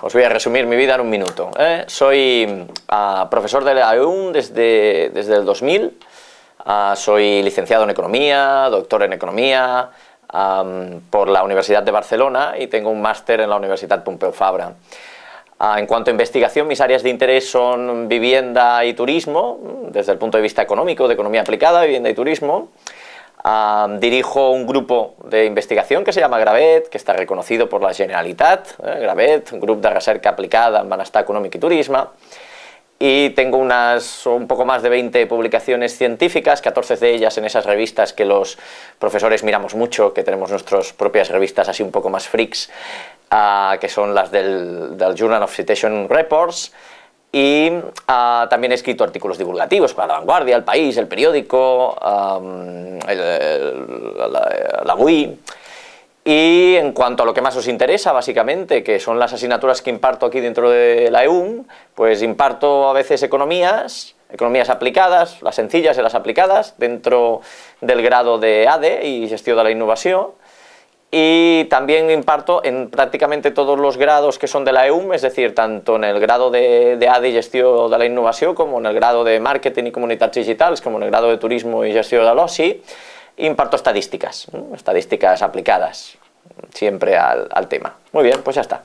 Os voy a resumir mi vida en un minuto. ¿eh? Soy uh, profesor de la EUN desde, desde el 2000, uh, soy licenciado en Economía, doctor en Economía um, por la Universidad de Barcelona y tengo un máster en la Universidad Pompeu Fabra. Uh, en cuanto a investigación, mis áreas de interés son vivienda y turismo, desde el punto de vista económico, de economía aplicada, vivienda y turismo. Uh, dirijo un grupo de investigación que se llama Gravet, que está reconocido por la Generalitat, eh, Gravet, un grupo de recerca aplicada en benestar econòmic i turisme, y tengo unas un poco más de 20 publicaciones científicas, 14 de ellas en esas revistas que los profesores miramos mucho, que tenemos nuestras propias revistas así un poco más freaks, uh, que son las del, del Journal of Citation Reports, y uh, también he escrito artículos divulgativos para La Vanguardia, El País, El Periódico, la, la UI. Y en cuanto a lo que más os interesa, básicamente, que son las asignaturas que imparto aquí dentro de la EUM, pues imparto a veces economías, economías aplicadas, las sencillas y las aplicadas, dentro del grado de ADE y gestión de la innovación, y también imparto en prácticamente todos los grados que son de la EUM, es decir, tanto en el grado de, de AD i gestió de la innovació, com en el grado de màrqueting i comunitats digitals, com en el grado de turismo i gestió de l'oci, imparto estadísticas, estadísticas aplicadas siempre al tema. Muy bien, pues ya está.